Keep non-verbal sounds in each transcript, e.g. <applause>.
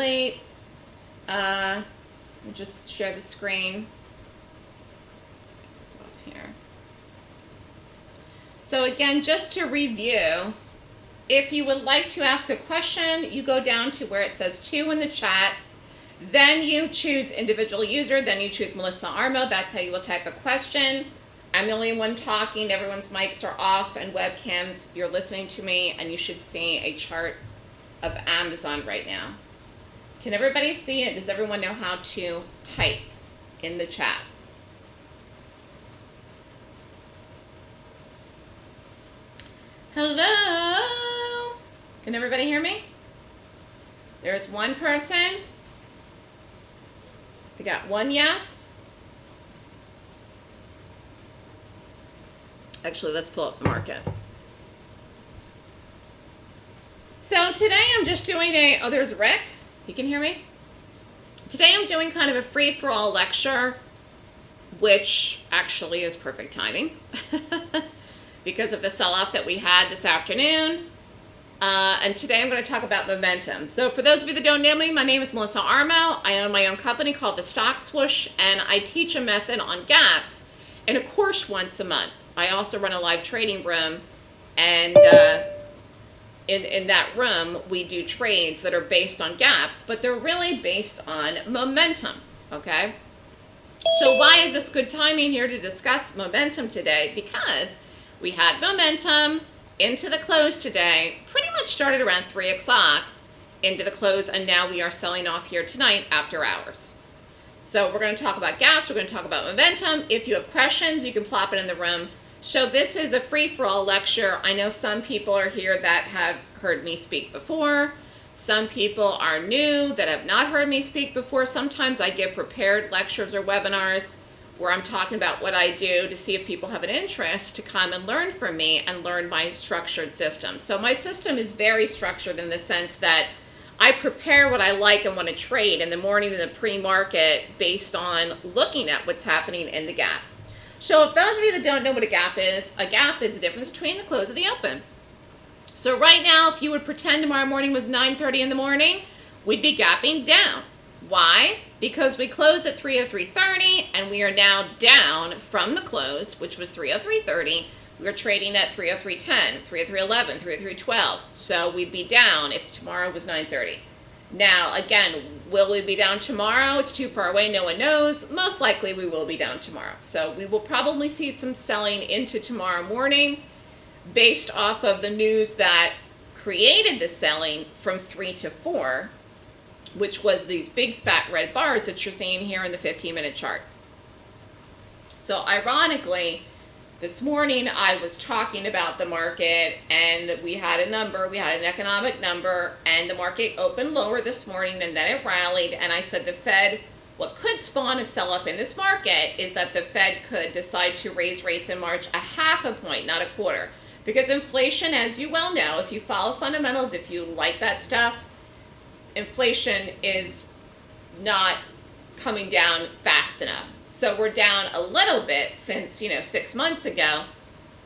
late. Uh, me just share the screen. This off here. So again, just to review, if you would like to ask a question, you go down to where it says to in the chat. Then you choose individual user, then you choose Melissa Armo. That's how you will type a question. I'm the only one talking. Everyone's mics are off and webcams. You're listening to me, and you should see a chart of Amazon right now. Can everybody see it? Does everyone know how to type in the chat? Hello? Can everybody hear me? There's one person. We got one yes. Actually, let's pull up the market. So today I'm just doing a, oh, there's Rick. You can hear me? Today I'm doing kind of a free-for-all lecture, which actually is perfect timing <laughs> because of the sell-off that we had this afternoon. Uh, and today I'm going to talk about momentum. So for those of you that don't know me, my name is Melissa Armo. I own my own company called The Stock Swoosh, and I teach a method on gaps in a course once a month. I also run a live trading room, and uh, in, in that room, we do trades that are based on gaps, but they're really based on momentum, okay? So why is this good timing here to discuss momentum today? Because we had momentum into the close today, pretty much started around 3 o'clock into the close, and now we are selling off here tonight after hours. So we're going to talk about gaps, we're going to talk about momentum. If you have questions, you can plop it in the room. So this is a free-for-all lecture. I know some people are here that have heard me speak before. Some people are new that have not heard me speak before. Sometimes I give prepared lectures or webinars where I'm talking about what I do to see if people have an interest to come and learn from me and learn my structured system. So my system is very structured in the sense that I prepare what I like and want to trade in the morning in the pre-market based on looking at what's happening in the gap. So if those of you that don't know what a gap is, a gap is the difference between the close and the open. So right now, if you would pretend tomorrow morning was 9.30 in the morning, we'd be gapping down. Why? Because we closed at 303.30 and we are now down from the close, which was 303.30. We are trading at 303.10, 303.11, 303.12. So we'd be down if tomorrow was 9.30. Now, again, will we be down tomorrow? It's too far away. No one knows. Most likely we will be down tomorrow. So we will probably see some selling into tomorrow morning based off of the news that created the selling from 3 to 4 which was these big fat red bars that you're seeing here in the 15 minute chart. So ironically, this morning I was talking about the market and we had a number, we had an economic number and the market opened lower this morning and then it rallied and I said the Fed, what could spawn a sell-off in this market is that the Fed could decide to raise rates in March a half a point, not a quarter. Because inflation, as you well know, if you follow fundamentals, if you like that stuff, inflation is not coming down fast enough. So we're down a little bit since, you know, six months ago,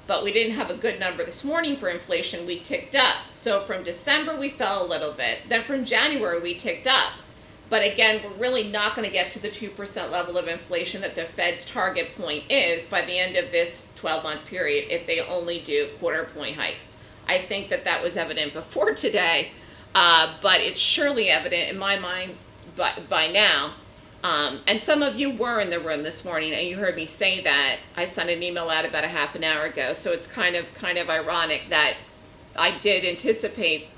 but we didn't have a good number this morning for inflation. We ticked up. So from December, we fell a little bit. Then from January, we ticked up. But again, we're really not going to get to the 2% level of inflation that the Fed's target point is by the end of this 12-month period if they only do quarter point hikes. I think that that was evident before today, uh, but it's surely evident in my mind by, by now. Um, and some of you were in the room this morning and you heard me say that. I sent an email out about a half an hour ago, so it's kind of kind of ironic that I did anticipate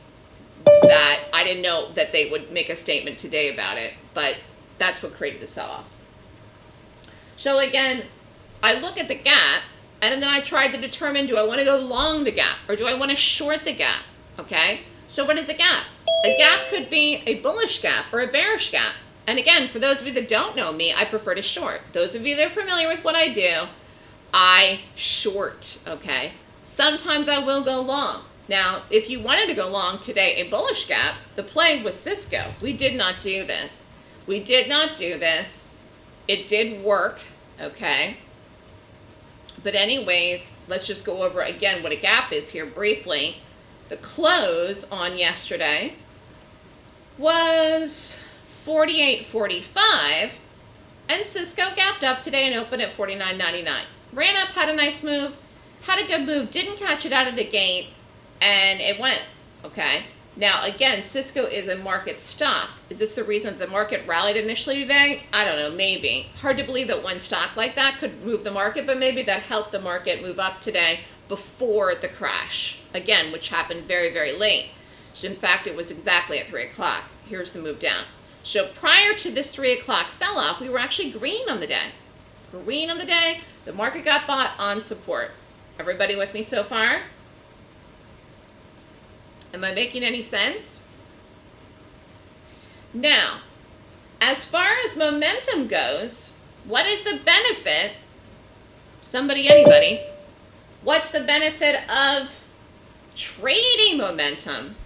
that. I didn't know that they would make a statement today about it, but that's what created the sell-off. So again, I look at the gap and then I tried to determine, do I want to go long the gap or do I want to short the gap? Okay. So what is a gap? A gap could be a bullish gap or a bearish gap. And again, for those of you that don't know me, I prefer to short. Those of you that are familiar with what I do, I short, okay? Sometimes I will go long. Now, if you wanted to go long today, a bullish gap, the play was Cisco. We did not do this. We did not do this. It did work, okay? But anyways, let's just go over again what a gap is here briefly. The close on yesterday was 48.45 and Cisco gapped up today and opened at 49.99. Ran up, had a nice move, had a good move, didn't catch it out of the gate, and it went, okay? Now, again, Cisco is a market stock. Is this the reason the market rallied initially today? I don't know, maybe. Hard to believe that one stock like that could move the market, but maybe that helped the market move up today before the crash, again, which happened very, very late. So in fact, it was exactly at 3 o'clock. Here's the move down. So prior to this 3 o'clock sell-off, we were actually green on the day. Green on the day. The market got bought on support. Everybody with me so far? Am I making any sense? Now, as far as momentum goes, what is the benefit? Somebody, anybody? What's the benefit of trading momentum?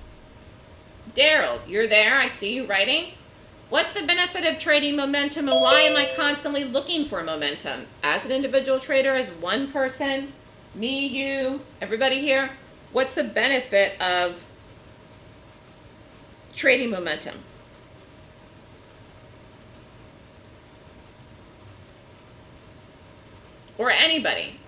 Daryl, you're there. I see you writing. What's the benefit of trading momentum and why am I constantly looking for momentum? As an individual trader, as one person, me, you, everybody here, what's the benefit of trading momentum. Or anybody.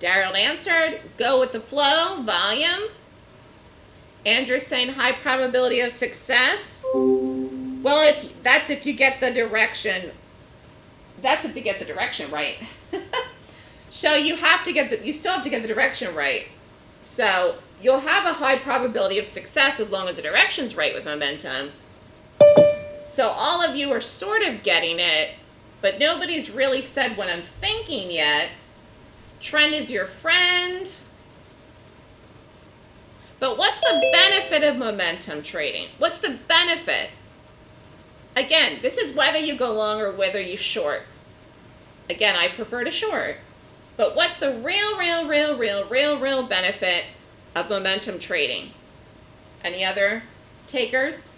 Daryl answered, go with the flow, volume. Andrew's saying high probability of success. Well, if that's if you get the direction. That's if you get the direction right. <laughs> so you have to get the, you still have to get the direction right. So you'll have a high probability of success as long as the direction's right with momentum. So all of you are sort of getting it, but nobody's really said what I'm thinking yet. Trend is your friend. But what's the benefit of momentum trading? What's the benefit? Again, this is whether you go long or whether you short. Again, I prefer to short. But what's the real, real, real, real, real, real benefit of momentum trading? Any other takers?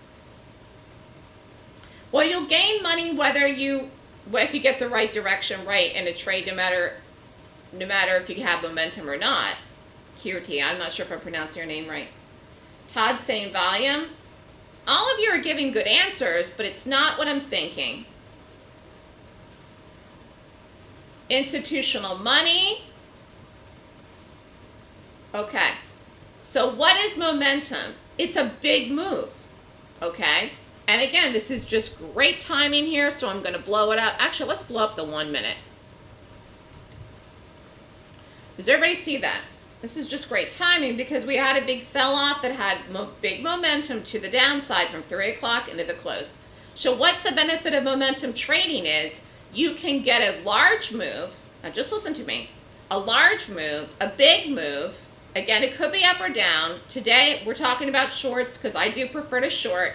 Well, you'll gain money whether you, if you get the right direction right in a trade, no matter, no matter if you have momentum or not. Kirti, I'm not sure if I'm pronouncing your name right. Todd saying volume. All of you are giving good answers, but it's not what I'm thinking. institutional money. Okay, so what is momentum? It's a big move, okay? And again, this is just great timing here, so I'm going to blow it up. Actually, let's blow up the one minute. Does everybody see that? This is just great timing because we had a big sell-off that had mo big momentum to the downside from 3 o'clock into the close. So what's the benefit of momentum trading is you can get a large move. Now just listen to me. A large move, a big move. Again, it could be up or down. Today, we're talking about shorts because I do prefer to short.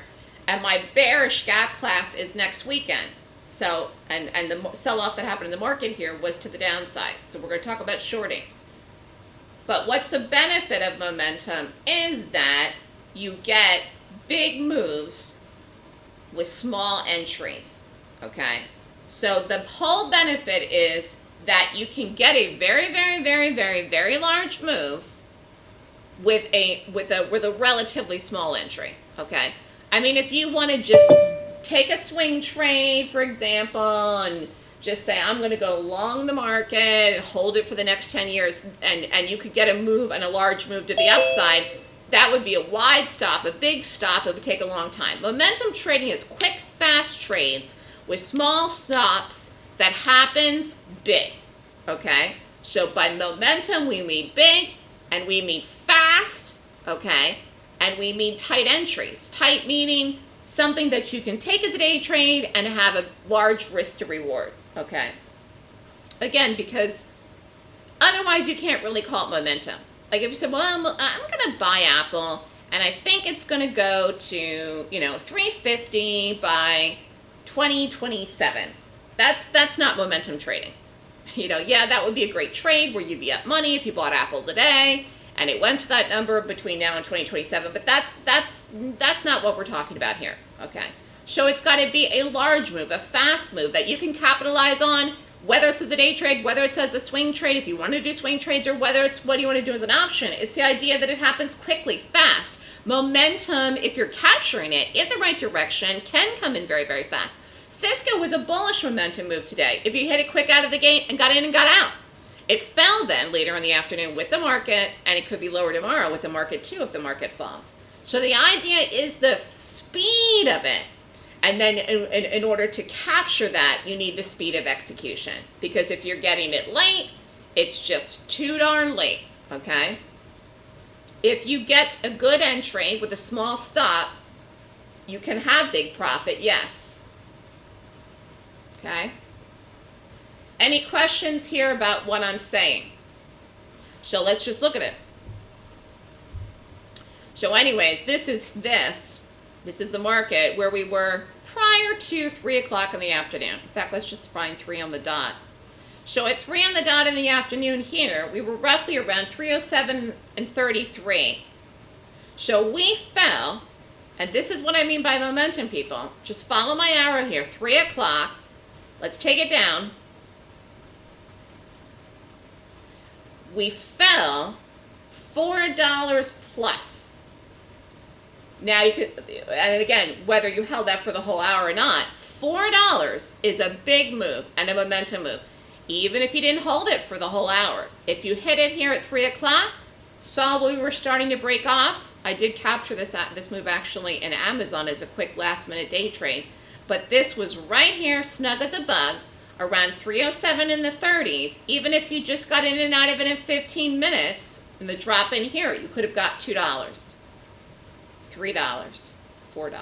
And my bearish gap class is next weekend. So, and, and the sell-off that happened in the market here was to the downside. So we're going to talk about shorting. But what's the benefit of momentum is that you get big moves with small entries, okay? So the whole benefit is that you can get a very, very, very, very, very large move with a with a with a relatively small entry. Okay. I mean, if you want to just take a swing trade, for example, and just say I'm going to go long the market and hold it for the next 10 years, and and you could get a move and a large move to the upside. That would be a wide stop, a big stop. It would take a long time. Momentum trading is quick, fast trades with small stops that happens big, okay? So by momentum, we mean big and we mean fast, okay? And we mean tight entries. Tight meaning something that you can take as a day trade and have a large risk to reward, okay? Again, because otherwise you can't really call it momentum. Like if you said, well, I'm, uh, I'm going to buy Apple and I think it's going to go to, you know, 350 by 2027. That's that's not momentum trading. You know, yeah, that would be a great trade where you'd be up money if you bought Apple today and it went to that number between now and 2027, but that's that's that's not what we're talking about here. Okay. So it's got to be a large move, a fast move that you can capitalize on, whether it's as a day trade, whether it's as a swing trade, if you want to do swing trades, or whether it's what do you want to do as an option. It's the idea that it happens quickly, fast. Momentum, if you're capturing it in the right direction, can come in very, very fast. Cisco was a bullish momentum move today. If you hit it quick out of the gate and got in and got out. It fell then later in the afternoon with the market, and it could be lower tomorrow with the market too if the market falls. So the idea is the speed of it. And then in, in, in, order to capture that, you need the speed of execution. Because if you're getting it late, it's just too darn late, okay? If you get a good entry with a small stop, you can have big profit, yes. Okay? Any questions here about what I'm saying? So let's just look at it. So anyways, this is this. This is the market where we were prior to 3 o'clock in the afternoon. In fact, let's just find 3 on the dot. So at 3 on the dot in the afternoon here, we were roughly around 307 and 33. So we fell, and this is what I mean by momentum, people. Just follow my arrow here, 3 o'clock. Let's take it down. We fell $4 plus. Now you could, and again, whether you held that for the whole hour or not, $4 is a big move and a momentum move. Even if you didn't hold it for the whole hour. If you hit it here at 3 o'clock, saw we were starting to break off, I did capture this, uh, this move actually in Amazon as a quick last minute day trade. But this was right here, snug as a bug, around 307 in the 30s. Even if you just got in and out of it in 15 minutes, in the drop in here, you could have got $2. $3, $4.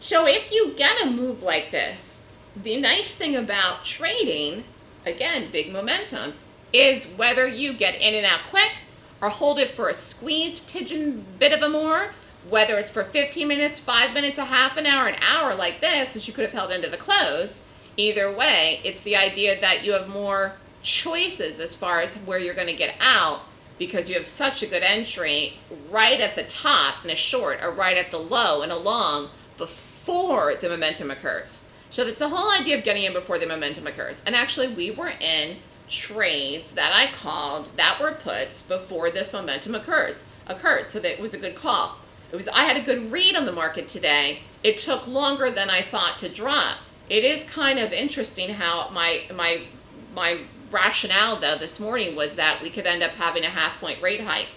So if you get a move like this, the nice thing about trading, again, big momentum, is whether you get in and out quick or hold it for a squeeze tidgeon bit of a more, whether it's for 15 minutes, 5 minutes, a half an hour, an hour like this, which you could have held into the close, either way, it's the idea that you have more choices as far as where you're going to get out because you have such a good entry right at the top in a short or right at the low and a long before the momentum occurs. So that's the whole idea of getting in before the momentum occurs. And actually we were in trades that I called that were puts before this momentum occurs occurred. So that was a good call. It was I had a good read on the market today. It took longer than I thought to drop. It is kind of interesting how my my my rationale, though, this morning was that we could end up having a half point rate hike.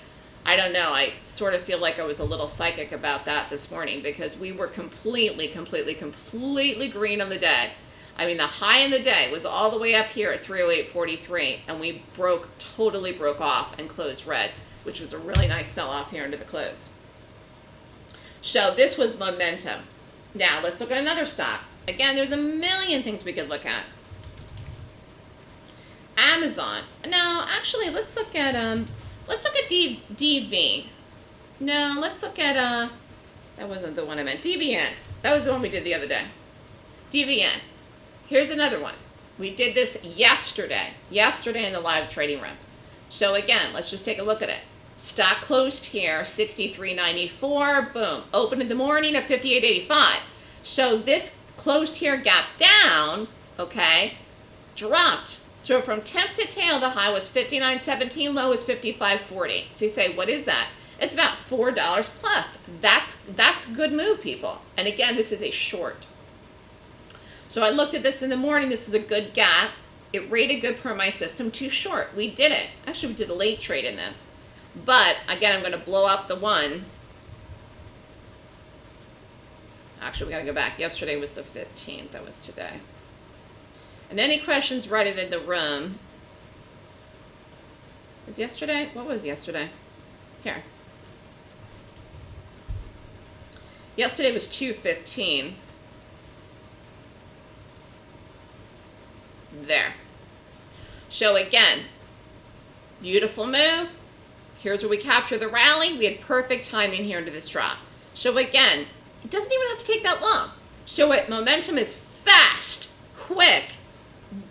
I don't know. I sort of feel like I was a little psychic about that this morning because we were completely, completely, completely green on the day. I mean, the high in the day was all the way up here at 308.43, and we broke, totally broke off and closed red, which was a really nice sell-off here into the close. So this was momentum. Now, let's look at another stock. Again, there's a million things we could look at. Amazon. No, actually, let's look at um, let's look at D. No, let's look at uh, that wasn't the one I meant. DVN. That was the one we did the other day. DVN. Here's another one. We did this yesterday. Yesterday in the live trading room. So again, let's just take a look at it. Stock closed here, 63.94. Boom. Opened in the morning at 58.85. So this closed here, gap down. Okay. Dropped so from temp to tail, the high was 59.17, low was 55.40. So you say, what is that? It's about $4 plus. That's, that's good move, people. And again, this is a short. So I looked at this in the morning. This is a good gap. It rated good per my system, to short. We did it. Actually, we did a late trade in this. But again, I'm going to blow up the one. Actually, we got to go back. Yesterday was the 15th. That was today. And any questions, write it in the room. Is yesterday? What was yesterday? Here. Yesterday was 2.15. There. So again, beautiful move. Here's where we capture the rally. We had perfect timing here into this drop. So again, it doesn't even have to take that long. So it momentum is fast, quick,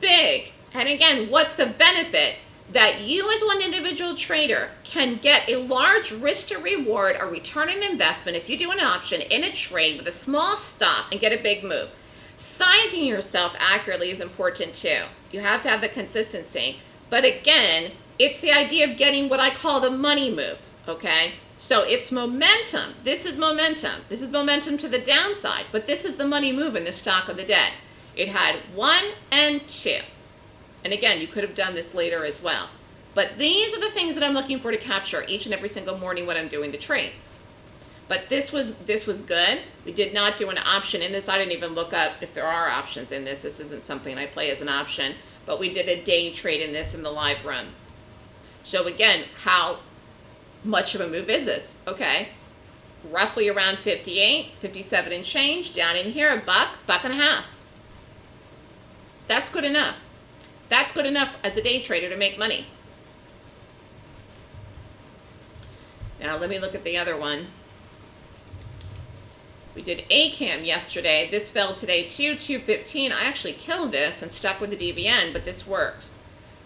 big. And again, what's the benefit? That you as one individual trader can get a large risk to reward or return on investment if you do an option in a trade with a small stop and get a big move. Sizing yourself accurately is important too. You have to have the consistency. But again, it's the idea of getting what I call the money move, okay? So it's momentum. This is momentum. This is momentum to the downside, but this is the money move in the stock of the day. It had one and two. And again, you could have done this later as well. But these are the things that I'm looking for to capture each and every single morning when I'm doing the trades. But this was this was good. We did not do an option in this. I didn't even look up if there are options in this. This isn't something I play as an option. But we did a day trade in this in the live run. So again, how much of a move is this? Okay, roughly around 58, 57 and change. Down in here, a buck, buck and a half. That's good enough. That's good enough as a day trader to make money. Now let me look at the other one. We did AKAM yesterday. This fell today too, 215. I actually killed this and stuck with the DVN, but this worked.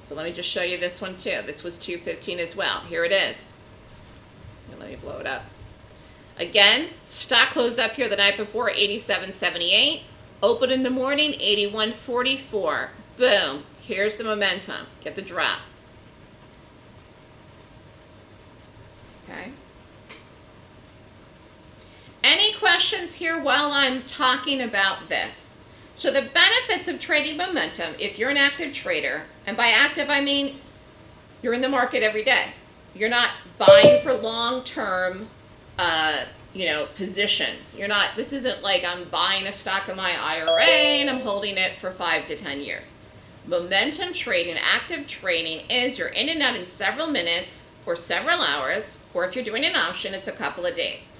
So let me just show you this one too. This was 215 as well. Here it is. let me blow it up. Again, stock closed up here the night before, 87.78. Open in the morning, 81.44. Boom. Here's the momentum. Get the drop. Okay. Any questions here while I'm talking about this? So the benefits of trading momentum, if you're an active trader, and by active I mean you're in the market every day. You're not buying for long-term, uh, you know, positions. You're not, this isn't like I'm buying a stock in my IRA and I'm holding it for five to 10 years. Momentum trading, active trading is you're in and out in several minutes or several hours, or if you're doing an option, it's a couple of days.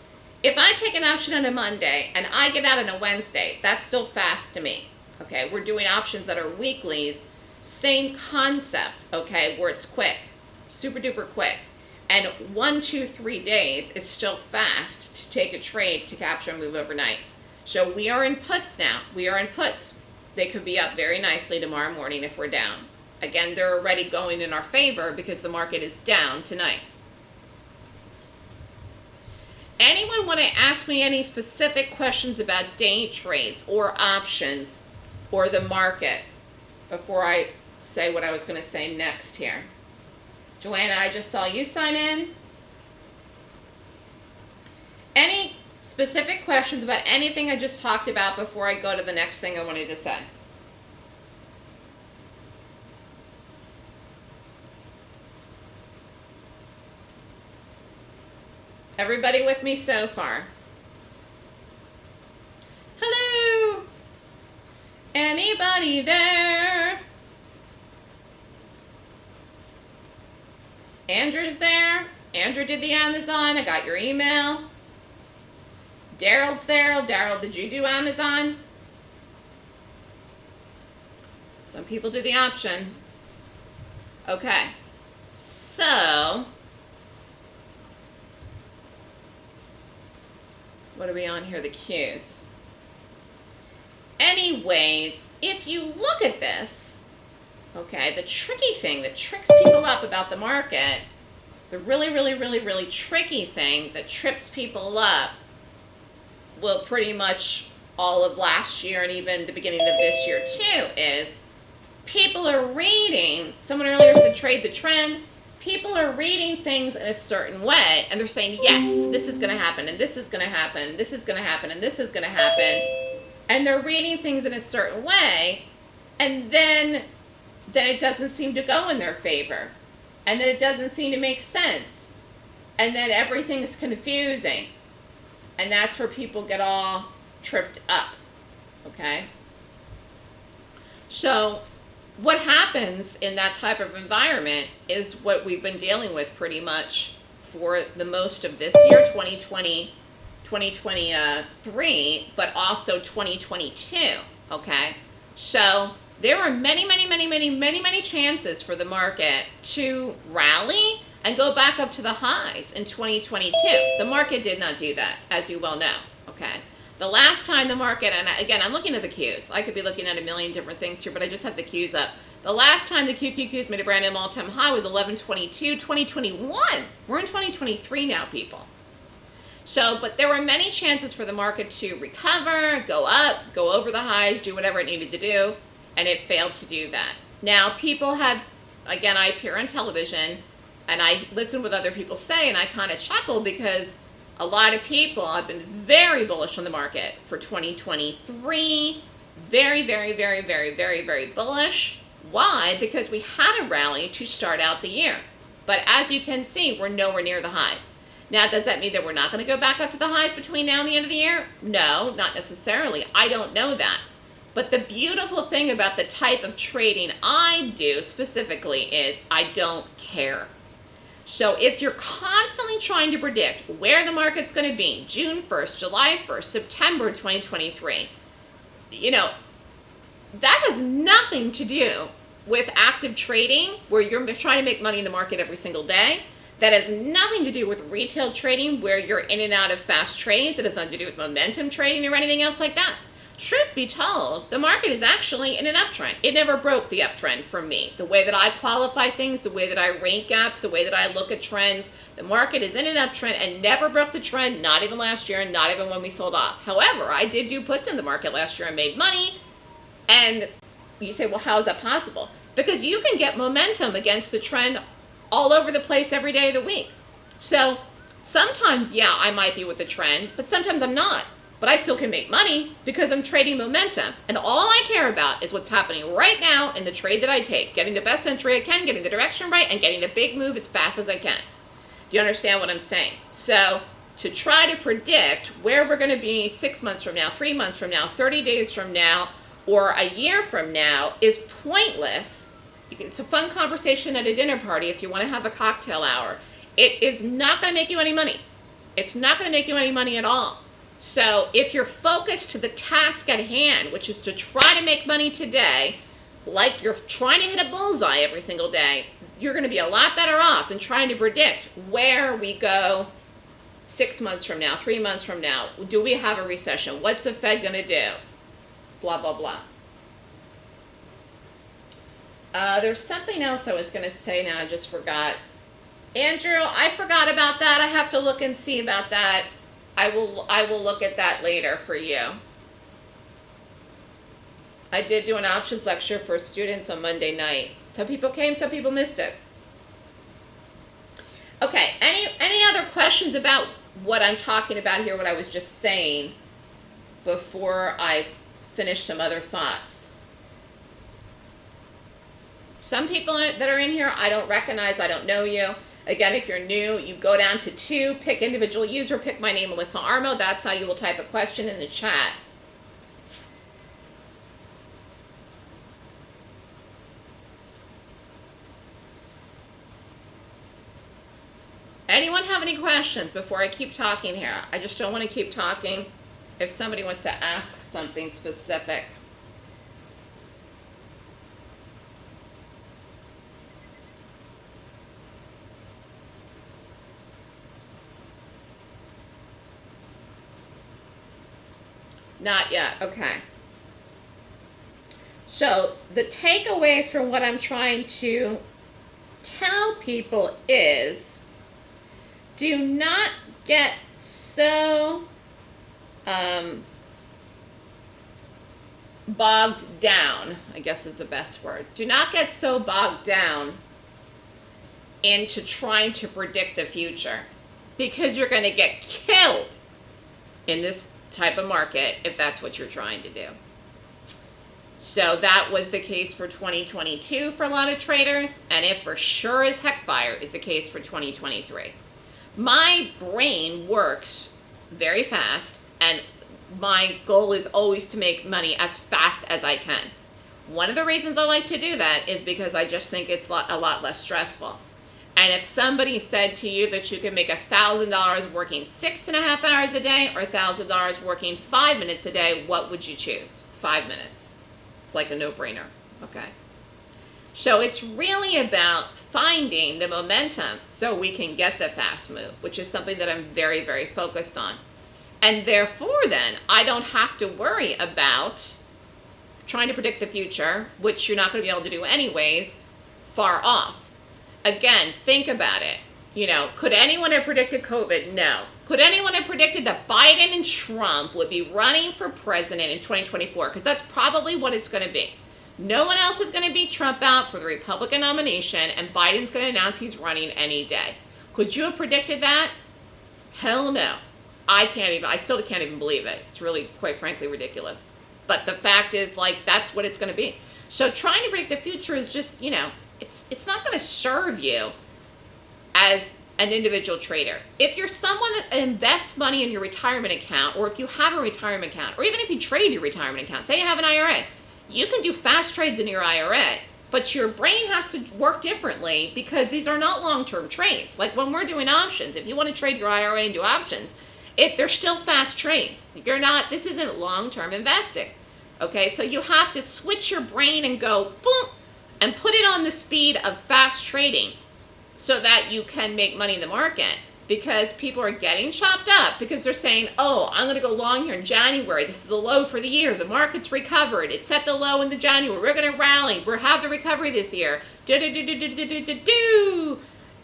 If I take an option on a Monday and I get out on a Wednesday, that's still fast to me. Okay, we're doing options that are weeklies, same concept, okay, where it's quick, super duper quick. And one, two, three days is still fast to take a trade to capture a move overnight. So we are in puts now. We are in puts. They could be up very nicely tomorrow morning if we're down. Again, they're already going in our favor because the market is down tonight. Anyone want to ask me any specific questions about day trades or options or the market before I say what I was going to say next here? Joanna, I just saw you sign in. Any specific questions about anything I just talked about before I go to the next thing I wanted to say? Everybody with me so far? Hello? Anybody there? Andrew's there. Andrew did the Amazon. I got your email. Daryl's there. Daryl, did you do Amazon? Some people do the option. Okay. So, What are we on here? The Qs. Anyways, if you look at this, okay, the tricky thing that tricks people up about the market, the really, really, really, really tricky thing that trips people up, well, pretty much all of last year and even the beginning of this year too, is people are reading, someone earlier said trade the trend, people are reading things in a certain way and they're saying, yes, this is going to happen and this is going to happen, this is going to happen and this is going to happen. And they're reading things in a certain way and then then it doesn't seem to go in their favor. And then it doesn't seem to make sense. And then everything is confusing. And that's where people get all tripped up. Okay? So what happens in that type of environment is what we've been dealing with pretty much for the most of this year, 2020, 2023, but also 2022, okay? So there are many, many, many, many, many, many chances for the market to rally and go back up to the highs in 2022. The market did not do that, as you well know, okay? The last time the market, and again, I'm looking at the Qs. I could be looking at a million different things here, but I just have the Qs up. The last time the QQQs made a brand new all-time high was 1122, 2021. We're in 2023 now, people. So, but there were many chances for the market to recover, go up, go over the highs, do whatever it needed to do, and it failed to do that. Now, people have, again, I appear on television, and I listen with other people say, and I kind of chuckle because a lot of people have been very bullish on the market for 2023. Very, very, very, very, very, very bullish. Why? Because we had a rally to start out the year. But as you can see, we're nowhere near the highs. Now, does that mean that we're not going to go back up to the highs between now and the end of the year? No, not necessarily. I don't know that. But the beautiful thing about the type of trading I do specifically is I don't care. So if you're constantly trying to predict where the market's going to be June 1st, July 1st, September 2023, you know, that has nothing to do with active trading where you're trying to make money in the market every single day. That has nothing to do with retail trading where you're in and out of fast trades. It has nothing to do with momentum trading or anything else like that. Truth be told, the market is actually in an uptrend. It never broke the uptrend for me. The way that I qualify things, the way that I rank gaps, the way that I look at trends, the market is in an uptrend and never broke the trend, not even last year and not even when we sold off. However, I did do puts in the market last year and made money. And you say, well, how is that possible? Because you can get momentum against the trend all over the place every day of the week. So sometimes, yeah, I might be with the trend, but sometimes I'm not. But I still can make money because I'm trading momentum. And all I care about is what's happening right now in the trade that I take. Getting the best entry I can, getting the direction right, and getting the big move as fast as I can. Do you understand what I'm saying? So to try to predict where we're going to be six months from now, three months from now, 30 days from now, or a year from now is pointless. It's a fun conversation at a dinner party if you want to have a cocktail hour. It is not going to make you any money. It's not going to make you any money at all. So if you're focused to the task at hand, which is to try to make money today, like you're trying to hit a bullseye every single day, you're going to be a lot better off than trying to predict where we go six months from now, three months from now. Do we have a recession? What's the Fed going to do? Blah, blah, blah. Uh, there's something else I was going to say now. I just forgot. Andrew, I forgot about that. I have to look and see about that. I will I will look at that later for you. I did do an options lecture for students on Monday night. Some people came, some people missed it. Okay, any any other questions about what I'm talking about here, what I was just saying before I finish some other thoughts? Some people that are in here, I don't recognize, I don't know you. Again, if you're new, you go down to two, pick individual user, pick my name, Melissa Armo. That's how you will type a question in the chat. Anyone have any questions before I keep talking here? I just don't want to keep talking if somebody wants to ask something specific. Not yet. Okay. So the takeaways from what I'm trying to tell people is do not get so um, bogged down, I guess is the best word. Do not get so bogged down into trying to predict the future because you're going to get killed in this type of market if that's what you're trying to do. So that was the case for 2022 for a lot of traders, and it for sure as heck fire is the case for 2023. My brain works very fast, and my goal is always to make money as fast as I can. One of the reasons I like to do that is because I just think it's a lot less stressful. And if somebody said to you that you can make $1,000 working six and a half hours a day or $1,000 working five minutes a day, what would you choose? Five minutes. It's like a no-brainer, okay? So it's really about finding the momentum so we can get the fast move, which is something that I'm very, very focused on. And therefore then, I don't have to worry about trying to predict the future, which you're not going to be able to do anyways, far off again, think about it. You know, could anyone have predicted COVID? No. Could anyone have predicted that Biden and Trump would be running for president in 2024? Because that's probably what it's going to be. No one else is going to beat Trump out for the Republican nomination, and Biden's going to announce he's running any day. Could you have predicted that? Hell no. I can't even, I still can't even believe it. It's really, quite frankly, ridiculous. But the fact is, like, that's what it's going to be. So trying to predict the future is just, you know, it's it's not going to serve you as an individual trader. If you're someone that invests money in your retirement account, or if you have a retirement account, or even if you trade your retirement account, say you have an IRA, you can do fast trades in your IRA, but your brain has to work differently because these are not long-term trades. Like when we're doing options, if you want to trade your IRA and do options, it they're still fast trades. You're not, this isn't long-term investing. Okay, so you have to switch your brain and go boom and put it on the speed of fast trading so that you can make money in the market because people are getting chopped up because they're saying, oh, I'm going to go long here in January. This is the low for the year. The market's recovered. It set the low in the January. We're going to rally. We'll have the recovery this year. Do, do, do, do, do, do, do, do.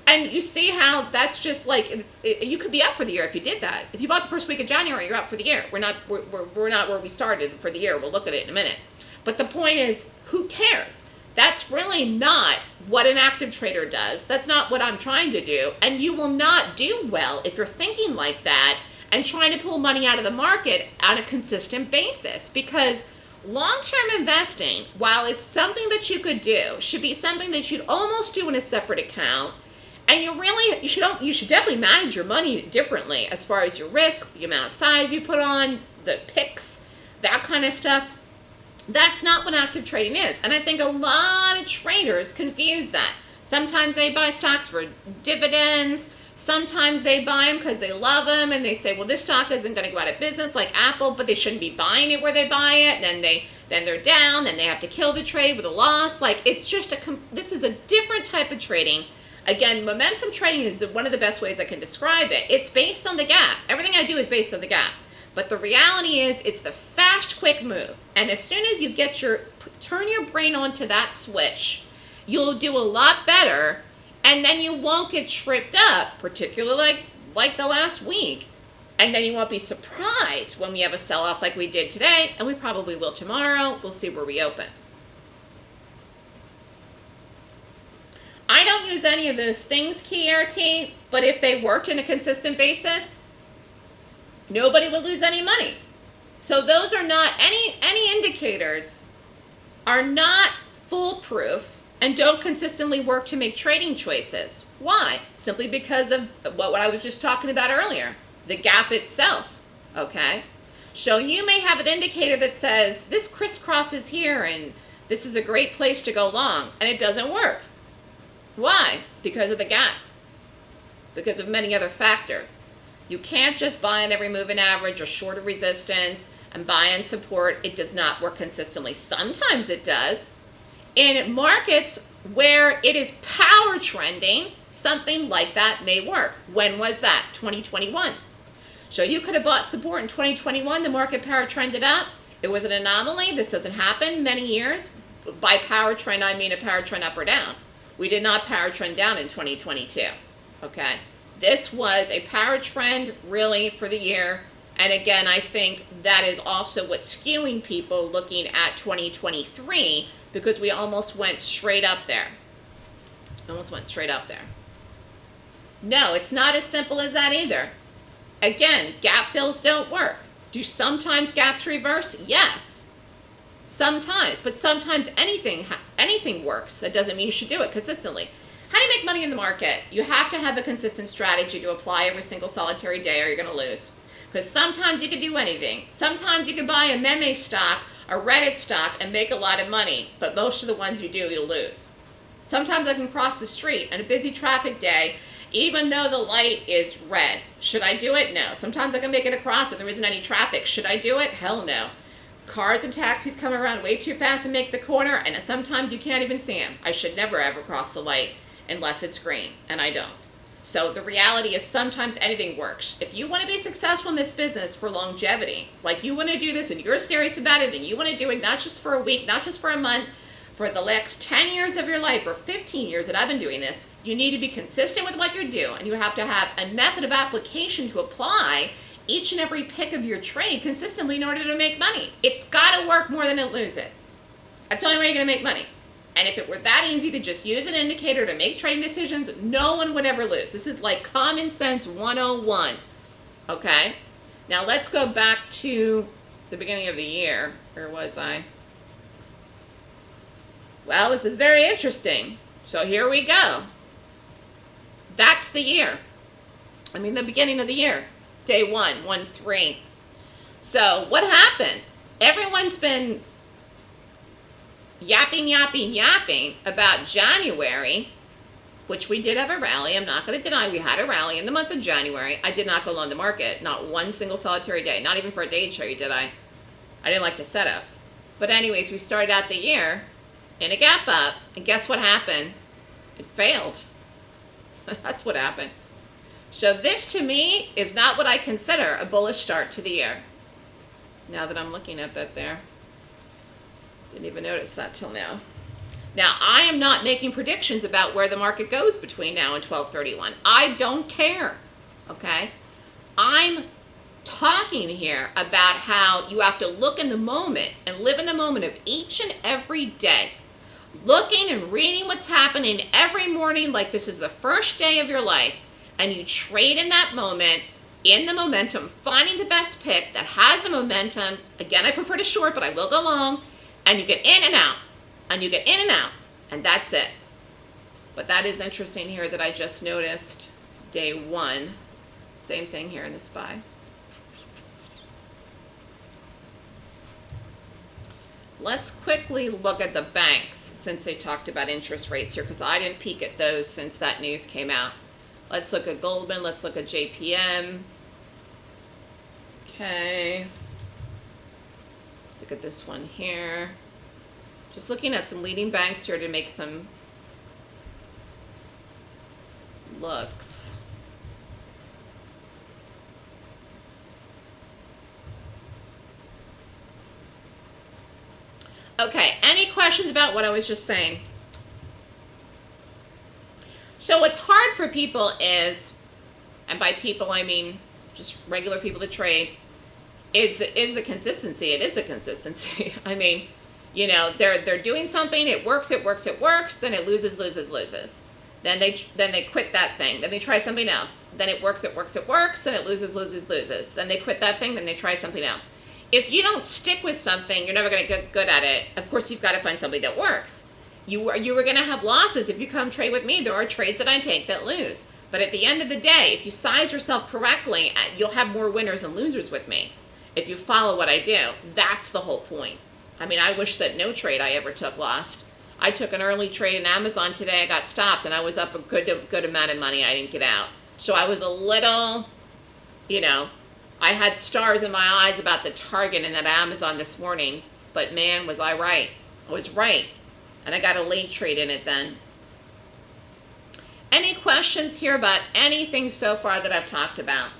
And you see how that's just like, it's, it, you could be up for the year if you did that. If you bought the first week of January, you're up for the year. We're not, we're, we're, we're not where we started for the year. We'll look at it in a minute. But the point is, who cares? That's really not what an active trader does. That's not what I'm trying to do. And you will not do well if you're thinking like that and trying to pull money out of the market on a consistent basis because long-term investing, while it's something that you could do, should be something that you'd almost do in a separate account. And you really, you should, you should definitely manage your money differently as far as your risk, the amount of size you put on, the picks, that kind of stuff. That's not what active trading is. And I think a lot of traders confuse that. Sometimes they buy stocks for dividends. Sometimes they buy them because they love them and they say, well, this stock isn't going to go out of business like Apple, but they shouldn't be buying it where they buy it. And then they then they're down, then they have to kill the trade with a loss. Like it's just a this is a different type of trading. Again, momentum trading is the, one of the best ways I can describe it. It's based on the gap. Everything I do is based on the gap. But the reality is it's the fast, quick move. And as soon as you get your, turn your brain onto that switch, you'll do a lot better and then you won't get tripped up, particularly like, like the last week. And then you won't be surprised when we have a sell-off like we did today, and we probably will tomorrow. We'll see where we open. I don't use any of those things, KRT, but if they worked in a consistent basis, nobody will lose any money. So those are not, any, any indicators are not foolproof and don't consistently work to make trading choices. Why? Simply because of what, what I was just talking about earlier, the gap itself, okay? So you may have an indicator that says, this crisscrosses here and this is a great place to go long, and it doesn't work. Why? Because of the gap, because of many other factors. You can't just buy on every moving average or short of resistance and buy on support. It does not work consistently. Sometimes it does. In markets where it is power trending, something like that may work. When was that? 2021. So you could have bought support in 2021. The market power trended up. It was an anomaly. This doesn't happen many years. By power trend, I mean a power trend up or down. We did not power trend down in 2022. Okay. This was a power trend really for the year. And again, I think that is also what's skewing people looking at 2023 because we almost went straight up there. Almost went straight up there. No, it's not as simple as that either. Again, gap fills don't work. Do sometimes gaps reverse? Yes. Sometimes, but sometimes anything anything works. That doesn't mean you should do it consistently. How do you make money in the market? You have to have a consistent strategy to apply every single solitary day or you're going to lose. Because sometimes you can do anything. Sometimes you can buy a meme stock, a Reddit stock, and make a lot of money. But most of the ones you do, you'll lose. Sometimes I can cross the street on a busy traffic day, even though the light is red. Should I do it? No. Sometimes I can make it across if there isn't any traffic. Should I do it? Hell no. Cars and taxis come around way too fast and make the corner, and sometimes you can't even see them. I should never ever cross the light unless it's green, and I don't. So the reality is sometimes anything works. If you want to be successful in this business for longevity, like you want to do this and you're serious about it and you want to do it not just for a week, not just for a month, for the next 10 years of your life or 15 years that I've been doing this, you need to be consistent with what you do. And you have to have a method of application to apply each and every pick of your trade consistently in order to make money. It's got to work more than it loses. That's the only way you're going to make money. And if it were that easy to just use an indicator to make trading decisions, no one would ever lose. This is like common sense 101. Okay? Now let's go back to the beginning of the year. Where was I? Well, this is very interesting. So here we go. That's the year. I mean, the beginning of the year. Day one, one, three. So what happened? Everyone's been yapping, yapping, yapping about January, which we did have a rally. I'm not going to deny we had a rally in the month of January. I did not go long the market, not one single solitary day, not even for a day trade did I. I didn't like the setups. But anyways, we started out the year in a gap up, and guess what happened? It failed. <laughs> That's what happened. So this to me is not what I consider a bullish start to the year. Now that I'm looking at that there. Didn't even notice that till now. Now, I am not making predictions about where the market goes between now and 1231. I don't care, okay? I'm talking here about how you have to look in the moment and live in the moment of each and every day. Looking and reading what's happening every morning like this is the first day of your life and you trade in that moment in the momentum, finding the best pick that has the momentum. Again, I prefer to short, but I will go long. And you get in and out, and you get in and out, and that's it. But that is interesting here that I just noticed day one. Same thing here in the SPY. Let's quickly look at the banks since they talked about interest rates here because I didn't peek at those since that news came out. Let's look at Goldman. Let's look at JPM. Okay. Let's look at this one here. Just looking at some leading banks here to make some looks. Okay, any questions about what I was just saying? So what's hard for people is, and by people I mean just regular people that trade, is is the consistency. It is a consistency. <laughs> I mean, you know, they're they're doing something, it works, it works, it works, then it loses, loses, loses. Then they then they quit that thing. Then they try something else. Then it works, it works, it works, and it loses, loses, loses. Then they quit that thing, then they try something else. If you don't stick with something, you're never going to get good at it. Of course, you've got to find something that works you were you were going to have losses if you come trade with me. There are trades that I take that lose. But at the end of the day, if you size yourself correctly, uh, you'll have more winners and losers with me. If you follow what I do, that's the whole point. I mean, I wish that no trade I ever took lost. I took an early trade in Amazon today. I got stopped, and I was up a good good amount of money. I didn't get out, so I was a little, you know, I had stars in my eyes about the target in that Amazon this morning. But man, was I right? I was right. And I got a late trade in it then. Any questions here about anything so far that I've talked about?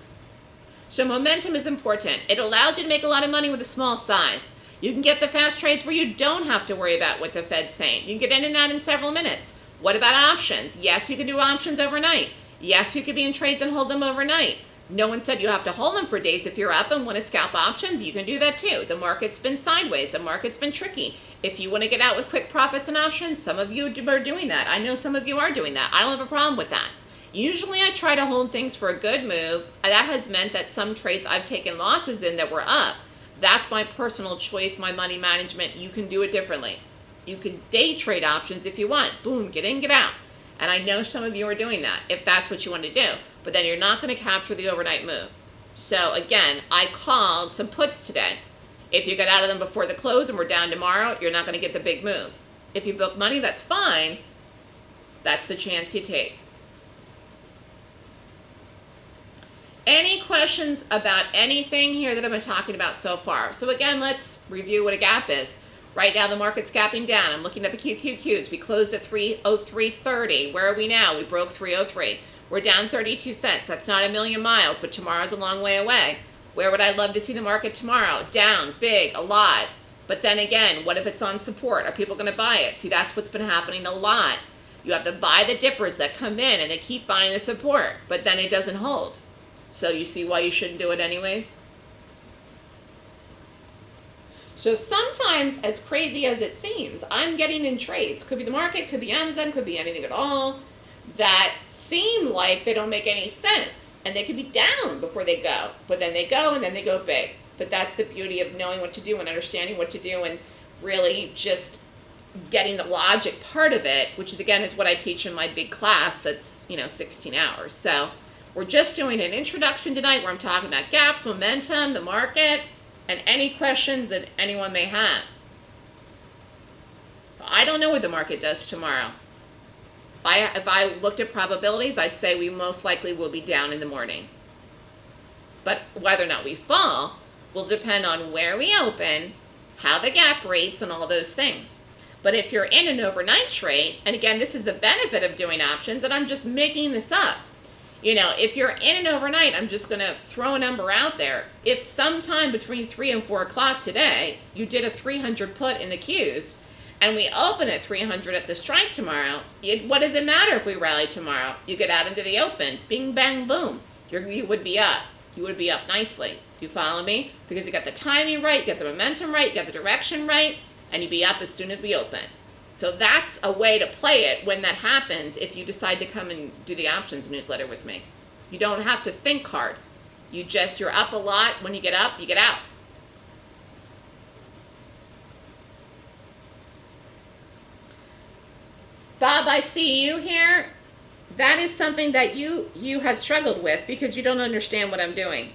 So momentum is important. It allows you to make a lot of money with a small size. You can get the fast trades where you don't have to worry about what the Fed's saying. You can get in and out in several minutes. What about options? Yes, you can do options overnight. Yes, you could be in trades and hold them overnight. No one said you have to hold them for days. If you're up and want to scalp options, you can do that too. The market's been sideways. The market's been tricky. If you want to get out with quick profits and options, some of you are doing that. I know some of you are doing that. I don't have a problem with that. Usually I try to hold things for a good move. That has meant that some trades I've taken losses in that were up. That's my personal choice, my money management. You can do it differently. You can day trade options if you want. Boom, get in, get out. And I know some of you are doing that if that's what you want to do. But then you're not going to capture the overnight move. So again, I called some puts today. If you get out of them before the close and we're down tomorrow, you're not going to get the big move. If you book money, that's fine. That's the chance you take. Any questions about anything here that I've been talking about so far? So again, let's review what a gap is. Right now, the market's gapping down. I'm looking at the QQQs. We closed at 303.30. Where are we now? We broke 303. We're down 32 cents. That's not a million miles, but tomorrow's a long way away. Where would I love to see the market tomorrow? Down, big, a lot. But then again, what if it's on support? Are people going to buy it? See, that's what's been happening a lot. You have to buy the dippers that come in and they keep buying the support, but then it doesn't hold. So you see why you shouldn't do it anyways? So sometimes, as crazy as it seems, I'm getting in trades. Could be the market, could be Amazon, could be anything at all that seem like they don't make any sense. And they could be down before they go, but then they go and then they go big. But that's the beauty of knowing what to do and understanding what to do and really just getting the logic part of it, which is again is what I teach in my big class that's, you know, 16 hours. So we're just doing an introduction tonight where I'm talking about gaps, momentum, the market, and any questions that anyone may have. I don't know what the market does tomorrow. If I, if I looked at probabilities, I'd say we most likely will be down in the morning. But whether or not we fall will depend on where we open, how the gap rates, and all those things. But if you're in an overnight trade, and again, this is the benefit of doing options, and I'm just making this up. You know, if you're in an overnight, I'm just going to throw a number out there. If sometime between 3 and 4 o'clock today, you did a 300 put in the Qs, and we open at 300 at the strike tomorrow, it, what does it matter if we rally tomorrow? You get out into the open, bing, bang, boom. You're, you would be up. You would be up nicely. Do you follow me? Because you got the timing right, you got the momentum right, you got the direction right, and you'd be up as soon as we open. So that's a way to play it when that happens if you decide to come and do the options newsletter with me. You don't have to think hard. You just, you're up a lot. When you get up, you get out. Bob, I see you here. That is something that you, you have struggled with because you don't understand what I'm doing.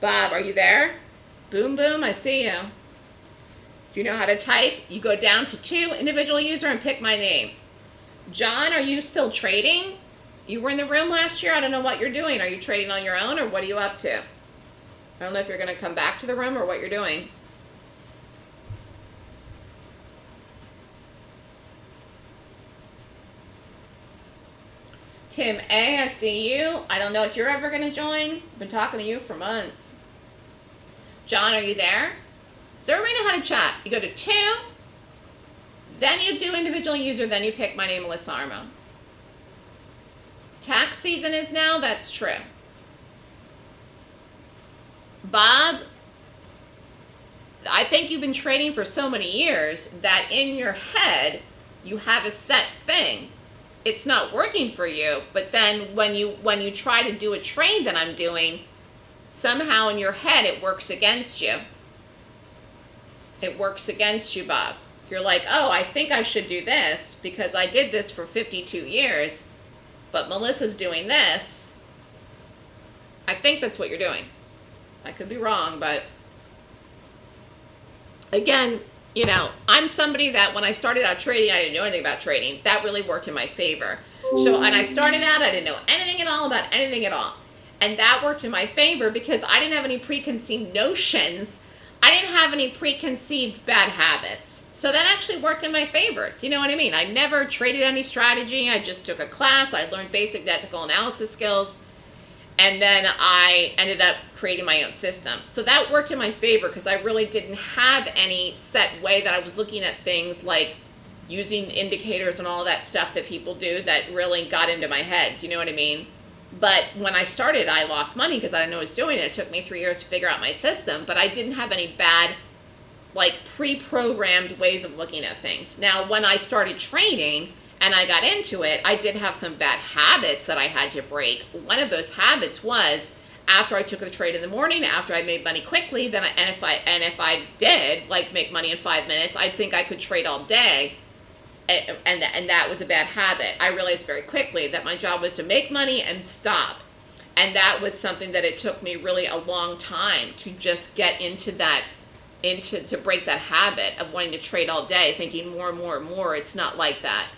Bob, are you there? Boom, boom, I see you. Do you know how to type? You go down to two, individual user, and pick my name. John, are you still trading? You were in the room last year. I don't know what you're doing. Are you trading on your own, or what are you up to? I don't know if you're going to come back to the room or what you're doing. Tim A, I see you. I don't know if you're ever going to join. I've been talking to you for months. John, are you there? Does everybody know how to chat? You go to two, then you do individual user, then you pick my name, Melissa Armo. Tax season is now, that's true. Bob, I think you've been trading for so many years that in your head, you have a set thing. It's not working for you, but then when you when you try to do a trade that I'm doing, somehow in your head it works against you. It works against you, Bob. You're like, oh, I think I should do this because I did this for 52 years, but Melissa's doing this. I think that's what you're doing. I could be wrong, but again, you know, I'm somebody that when I started out trading, I didn't know anything about trading. That really worked in my favor. So, and I started out, I didn't know anything at all about anything at all. And that worked in my favor because I didn't have any preconceived notions. I didn't have any preconceived bad habits. So that actually worked in my favor. Do you know what I mean? I never traded any strategy. I just took a class. I learned basic technical analysis skills. And then I ended up creating my own system. So that worked in my favor because I really didn't have any set way that I was looking at things like using indicators and all that stuff that people do that really got into my head. Do you know what I mean? But when I started, I lost money because I didn't know what I was doing it. It took me three years to figure out my system, but I didn't have any bad, like pre-programmed ways of looking at things. Now, when I started trading and I got into it, I did have some bad habits that I had to break. One of those habits was after I took the trade in the morning, after I made money quickly, then I, and if I and if I did like make money in five minutes, I think I could trade all day and, and, that was a bad habit. I realized very quickly that my job was to make money and stop. And that was something that it took me really a long time to just get into that, into to break that habit of wanting to trade all day, thinking more and more and more. It's not like that.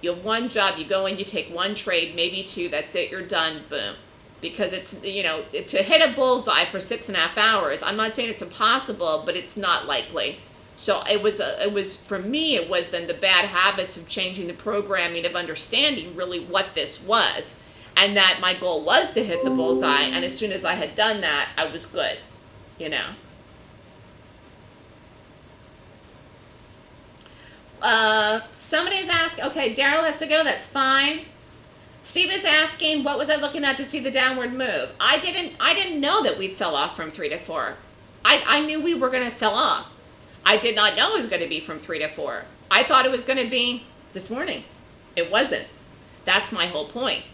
You have one job, you go in, you take one trade, maybe two, that's it, you're done, boom. Because it's, you know, to hit a bullseye for six and a half hours, I'm not saying it's impossible, but it's not likely. So it was, a, it was for me, it was then the bad habits of changing the programming of understanding really what this was. And that my goal was to hit the bullseye. And as soon as I had done that, I was good, you know. Uh, somebody's asking. okay, Daryl has to go, that's fine. Steve is asking, what was I looking at to see the downward move? I didn't I didn't know that we'd sell off from three to four. I, I knew we were gonna sell off. I did not know it was gonna be from three to four. I thought it was gonna be this morning. It wasn't. That's my whole point.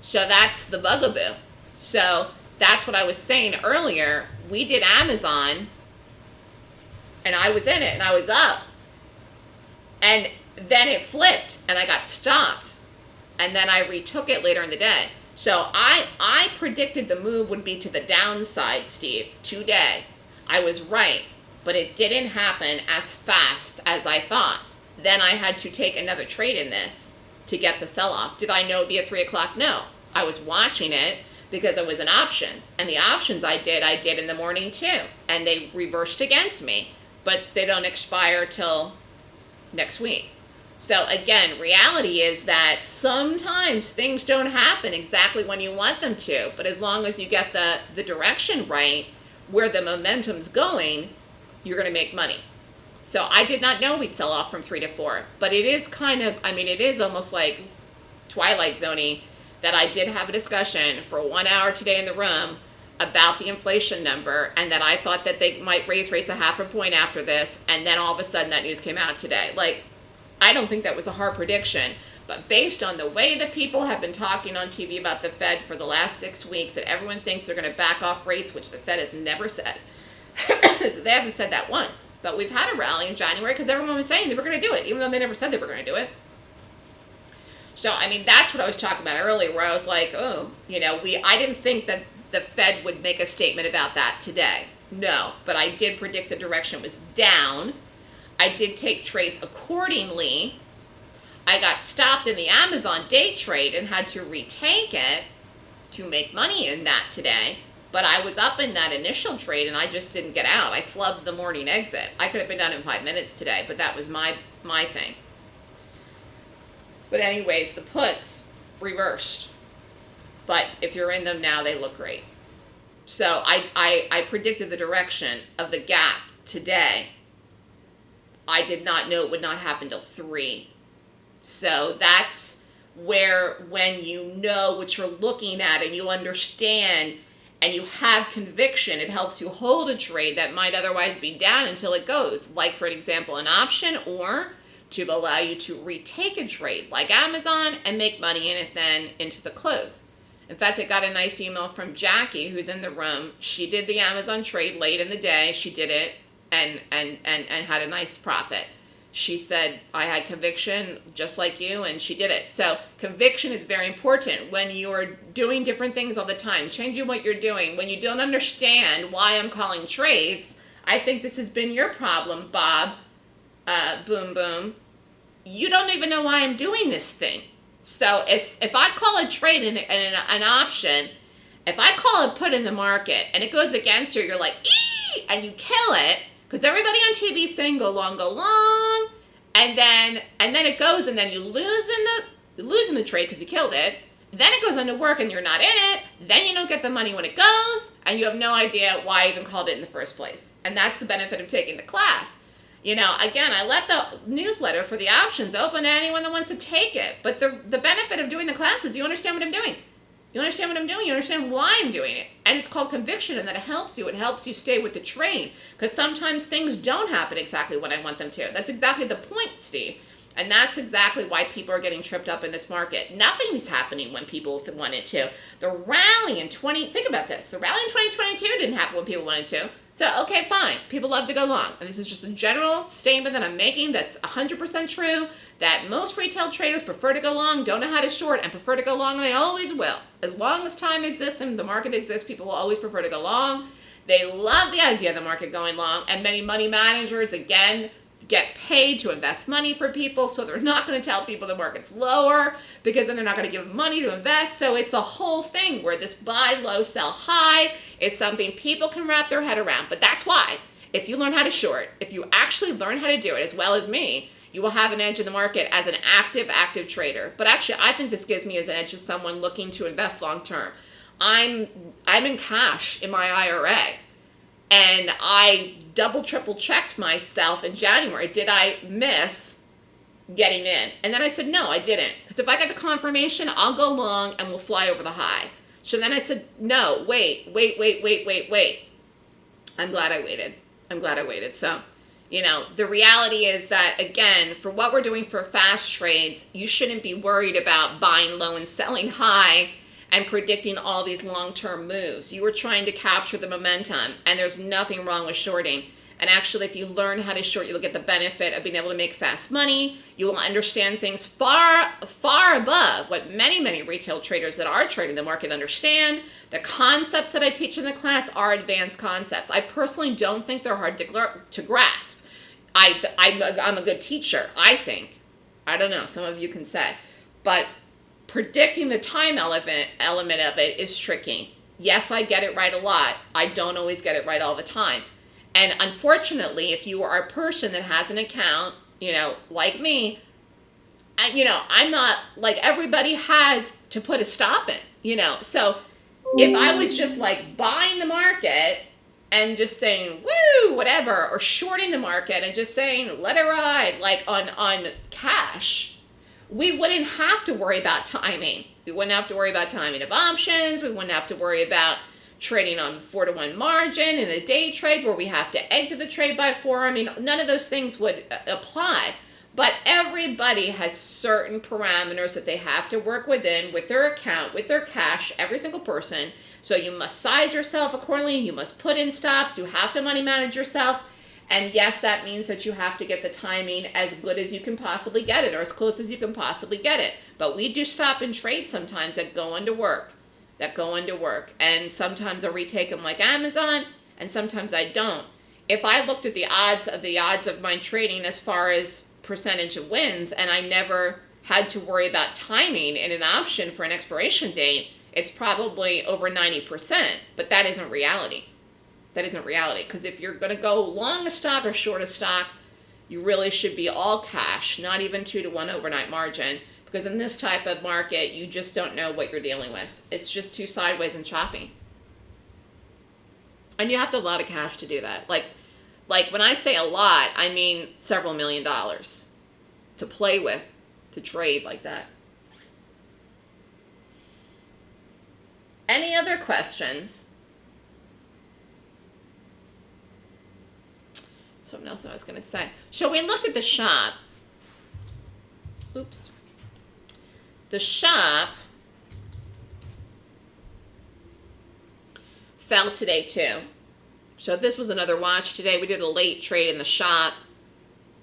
So that's the bugaboo. So that's what I was saying earlier. We did Amazon and I was in it and I was up. And then it flipped and I got stopped. And then I retook it later in the day. So I I predicted the move would be to the downside, Steve, today. I was right, but it didn't happen as fast as I thought. Then I had to take another trade in this to get the sell off. Did I know it'd be at three o'clock? No. I was watching it because it was in options. And the options I did, I did in the morning too. And they reversed against me. But they don't expire till next week. So again, reality is that sometimes things don't happen exactly when you want them to. But as long as you get the, the direction right, where the momentum's going, you're going to make money. So I did not know we'd sell off from three to four. But it is kind of, I mean, it is almost like Twilight Zony that I did have a discussion for one hour today in the room about the inflation number and that I thought that they might raise rates a half a point after this and then all of a sudden that news came out today. Like I don't think that was a hard prediction, but based on the way that people have been talking on TV about the Fed for the last 6 weeks that everyone thinks they're going to back off rates which the Fed has never said. <coughs> they haven't said that once. But we've had a rally in January because everyone was saying they were going to do it even though they never said they were going to do it. So, I mean, that's what I was talking about earlier, where I was like, oh, you know, we, I didn't think that the Fed would make a statement about that today. No, but I did predict the direction was down. I did take trades accordingly. I got stopped in the Amazon day trade and had to retake it to make money in that today. But I was up in that initial trade and I just didn't get out. I flubbed the morning exit. I could have been done in five minutes today, but that was my my thing. But anyways, the puts reversed. But if you're in them now, they look great. So I, I, I predicted the direction of the gap today. I did not know it would not happen till 3. So that's where when you know what you're looking at and you understand and you have conviction, it helps you hold a trade that might otherwise be down until it goes. Like, for example, an option or to allow you to retake a trade like Amazon and make money in it then into the close. In fact, I got a nice email from Jackie, who's in the room. She did the Amazon trade late in the day. She did it and, and, and, and had a nice profit. She said, I had conviction just like you, and she did it. So, conviction is very important when you're doing different things all the time, changing what you're doing. When you don't understand why I'm calling trades, I think this has been your problem, Bob uh, boom boom, you don't even know why I'm doing this thing. So if, if I call a trade and an, an option, if I call a put in the market and it goes against you, you're like, ee, and you kill it, because everybody on TV is saying go long, go long, and then and then it goes and then you lose in the lose in the trade because you killed it. Then it goes into work and you're not in it. Then you don't get the money when it goes, and you have no idea why I even called it in the first place. And that's the benefit of taking the class. You know, again, I left the newsletter for the options open to anyone that wants to take it. But the, the benefit of doing the class is you understand what I'm doing. You understand what I'm doing. You understand why I'm doing it. And it's called conviction, and that it helps you. It helps you stay with the train. Because sometimes things don't happen exactly when I want them to. That's exactly the point, Steve. And that's exactly why people are getting tripped up in this market. Nothing is happening when people wanted to. The rally in 20, think about this. The rally in 2022 didn't happen when people wanted to. So, okay, fine. People love to go long. And this is just a general statement that I'm making that's 100% true that most retail traders prefer to go long, don't know how to short, and prefer to go long, and they always will. As long as time exists and the market exists, people will always prefer to go long. They love the idea of the market going long, and many money managers, again, get paid to invest money for people, so they're not going to tell people the market's lower because then they're not going to give money to invest. So it's a whole thing where this buy low, sell high is something people can wrap their head around. But that's why, if you learn how to short, if you actually learn how to do it as well as me, you will have an edge in the market as an active, active trader. But actually, I think this gives me as an edge as someone looking to invest long term. I'm I'm in cash in my IRA and I double triple checked myself in January. Did I miss getting in. And then I said, no, I didn't. Because if I get the confirmation, I'll go long and we'll fly over the high. So then I said, no, wait, wait, wait, wait, wait, wait. I'm glad I waited. I'm glad I waited. So, you know, the reality is that, again, for what we're doing for fast trades, you shouldn't be worried about buying low and selling high and predicting all these long-term moves. You were trying to capture the momentum, and there's nothing wrong with shorting. And actually, if you learn how to short, you will get the benefit of being able to make fast money. You will understand things far, far above what many, many retail traders that are trading the market understand. The concepts that I teach in the class are advanced concepts. I personally don't think they're hard to, to grasp. I, I, I'm a good teacher, I think. I don't know, some of you can say. But predicting the time element, element of it is tricky. Yes, I get it right a lot. I don't always get it right all the time. And unfortunately, if you are a person that has an account, you know, like me, I, you know, I'm not like everybody has to put a stop in, you know. So if I was just like buying the market and just saying woo whatever or shorting the market and just saying let it ride like on on cash we wouldn't have to worry about timing we wouldn't have to worry about timing of options we wouldn't have to worry about trading on four to one margin in a day trade where we have to exit the trade by four. I mean, none of those things would uh, apply. But everybody has certain parameters that they have to work within with their account, with their cash, every single person. So you must size yourself accordingly. You must put in stops. You have to money manage yourself. And yes, that means that you have to get the timing as good as you can possibly get it or as close as you can possibly get it. But we do stop and trade sometimes that go into work that go into work. And sometimes I retake them like Amazon, and sometimes I don't. If I looked at the odds of the odds of my trading as far as percentage of wins, and I never had to worry about timing in an option for an expiration date, it's probably over 90%, but that isn't reality. That isn't reality. Because if you're going to go long a stock or short a stock, you really should be all cash, not even two to one overnight margin. Because in this type of market, you just don't know what you're dealing with. It's just too sideways and choppy. And you have to have a lot of cash to do that. Like, like when I say a lot, I mean several million dollars to play with, to trade like that. Any other questions? Something else I was going to say. So we looked at the shop. Oops the shop fell today too. So this was another watch today. We did a late trade in the shop.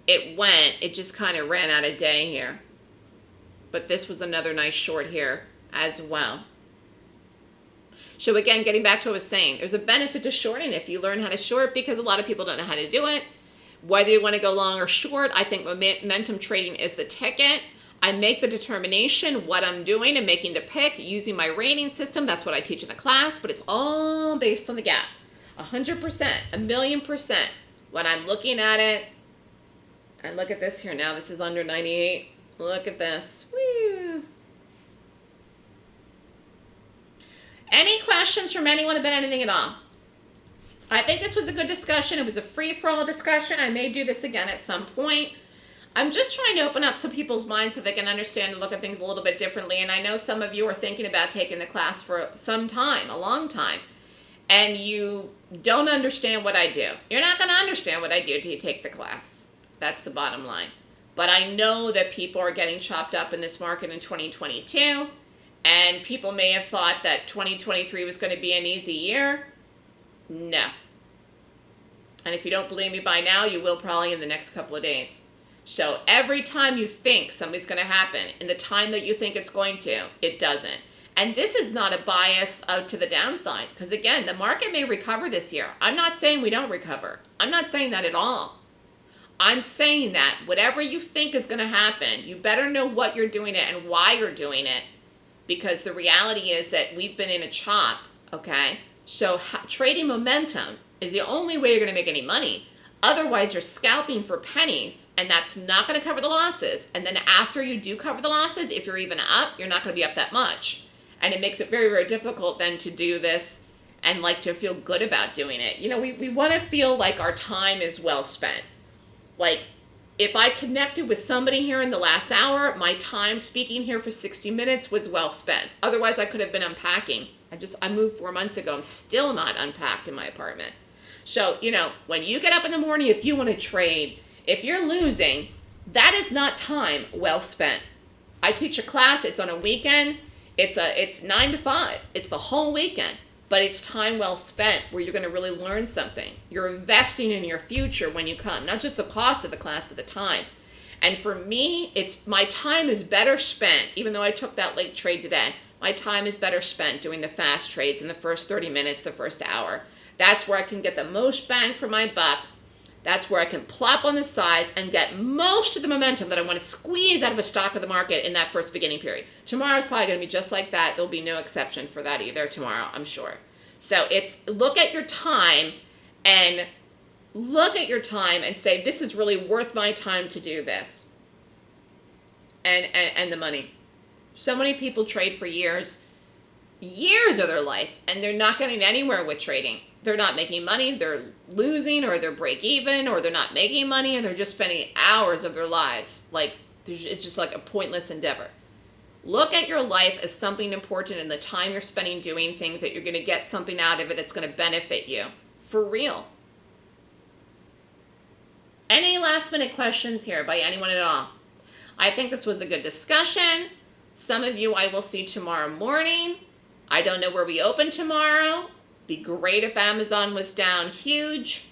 It went, it just kind of ran out of day here. But this was another nice short here as well. So again, getting back to what I was saying, there's a benefit to shorting if you learn how to short because a lot of people don't know how to do it. Whether you want to go long or short, I think momentum trading is the ticket. I make the determination what I'm doing and making the pick using my rating system. That's what I teach in the class, but it's all based on the gap. a 100%, a million percent. When I'm looking at it, and look at this here now, this is under 98. Look at this. Woo. Any questions from anyone about anything at all? I think this was a good discussion. It was a free-for-all discussion. I may do this again at some point. I'm just trying to open up some people's minds so they can understand and look at things a little bit differently. And I know some of you are thinking about taking the class for some time, a long time, and you don't understand what I do. You're not going to understand what I do until you take the class. That's the bottom line. But I know that people are getting chopped up in this market in 2022, and people may have thought that 2023 was going to be an easy year. No. And if you don't believe me by now, you will probably in the next couple of days. So every time you think something's going to happen, in the time that you think it's going to, it doesn't. And this is not a bias out to the downside because again, the market may recover this year. I'm not saying we don't recover. I'm not saying that at all. I'm saying that whatever you think is going to happen, you better know what you're doing it and why you're doing it because the reality is that we've been in a chop, okay? So trading momentum is the only way you're going to make any money. Otherwise, you're scalping for pennies, and that's not going to cover the losses. And then after you do cover the losses, if you're even up, you're not going to be up that much. And it makes it very, very difficult then to do this and like to feel good about doing it. You know, we, we want to feel like our time is well spent. Like, if I connected with somebody here in the last hour, my time speaking here for 60 minutes was well spent. Otherwise, I could have been unpacking. I just, I moved four months ago. I'm still not unpacked in my apartment. So, you know, when you get up in the morning, if you want to trade, if you're losing, that is not time well spent. I teach a class, it's on a weekend. It's a it's 9 to 5. It's the whole weekend, but it's time well spent where you're going to really learn something. You're investing in your future when you come, not just the cost of the class, but the time. And for me, it's my time is better spent even though I took that late trade today. My time is better spent doing the fast trades in the first 30 minutes, the first hour. That's where I can get the most bang for my buck. That's where I can plop on the sides and get most of the momentum that I want to squeeze out of a stock of the market in that first beginning period. Tomorrow's probably going to be just like that. There'll be no exception for that either tomorrow, I'm sure. So it's look at your time and look at your time and say, this is really worth my time to do this. And, and, and the money. So many people trade for years, years of their life, and they're not getting anywhere with trading they're not making money, they're losing, or they're break even, or they're not making money, and they're just spending hours of their lives. Like, it's just like a pointless endeavor. Look at your life as something important and the time you're spending doing things that you're going to get something out of it that's going to benefit you. For real. Any last minute questions here by anyone at all? I think this was a good discussion. Some of you I will see tomorrow morning. I don't know where we open tomorrow. Be great if Amazon was down huge.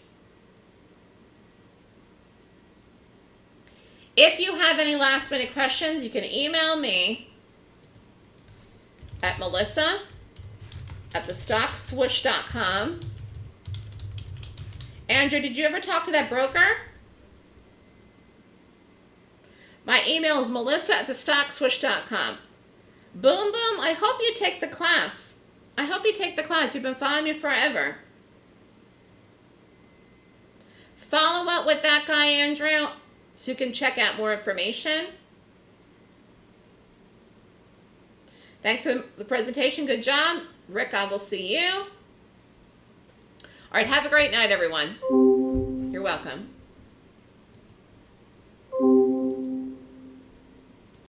If you have any last minute questions, you can email me at melissa at thestockswoosh.com. Andrew, did you ever talk to that broker? My email is melissa at thestockswoosh.com. Boom, boom, I hope you take the class. I hope you take the class. You've been following me forever. Follow up with that guy, Andrew, so you can check out more information. Thanks for the presentation. Good job. Rick, I will see you. All right, have a great night, everyone. You're welcome.